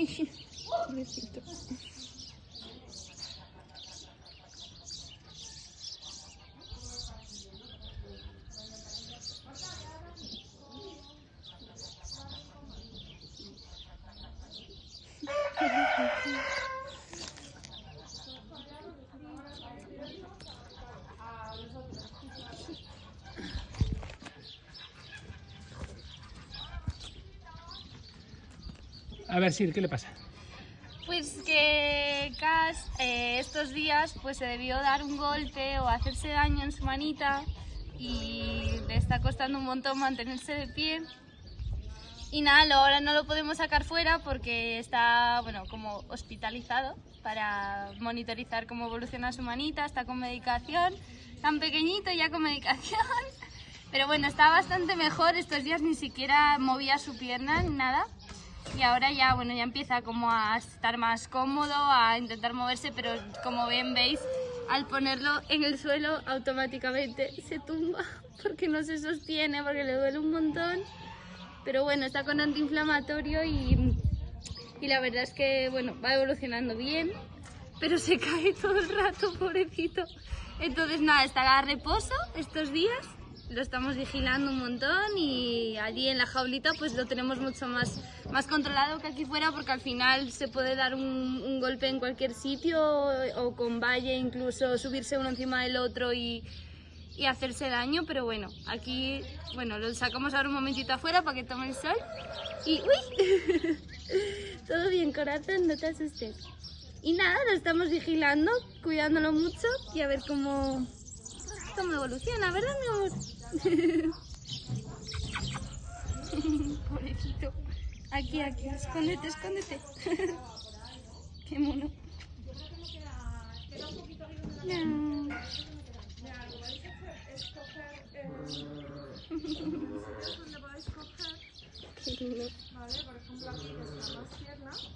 Хи-хи. A ver, Sir, ¿qué le pasa? Pues que Cass eh, estos días pues se debió dar un golpe o hacerse daño en su manita y le está costando un montón mantenerse de pie. Y nada, ahora no lo podemos sacar fuera porque está, bueno, como hospitalizado para monitorizar cómo evoluciona su manita, está con medicación, tan pequeñito ya con medicación. Pero bueno, está bastante mejor, estos días ni siquiera movía su pierna nada. Y ahora ya, bueno, ya empieza como a estar más cómodo, a intentar moverse, pero como bien veis, al ponerlo en el suelo automáticamente se tumba porque no se sostiene, porque le duele un montón. Pero bueno, está con antiinflamatorio y, y la verdad es que, bueno, va evolucionando bien, pero se cae todo el rato, pobrecito. Entonces nada, está a reposo estos días, lo estamos vigilando un montón y allí en la jaulita pues lo tenemos mucho más, más controlado que aquí fuera porque al final se puede dar un, golpe en cualquier sitio o, o con valle, incluso subirse uno encima del otro y, y hacerse daño, pero bueno, aquí, bueno, lo sacamos ahora un momentito afuera para que tome el sol y ¡uy! Todo bien, corazón, no te asustes. Y nada, lo estamos vigilando, cuidándolo mucho y a ver cómo, cómo evoluciona, ¿verdad, mi amor? Aquí, aquí, escóndete, escóndete. Qué mono. No. Qué lindo. Vale, por ejemplo aquí que están las piernas.